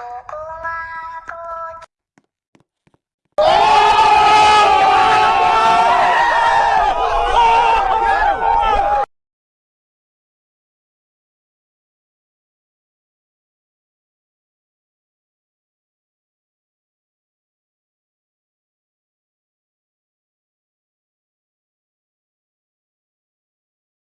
Oh, my.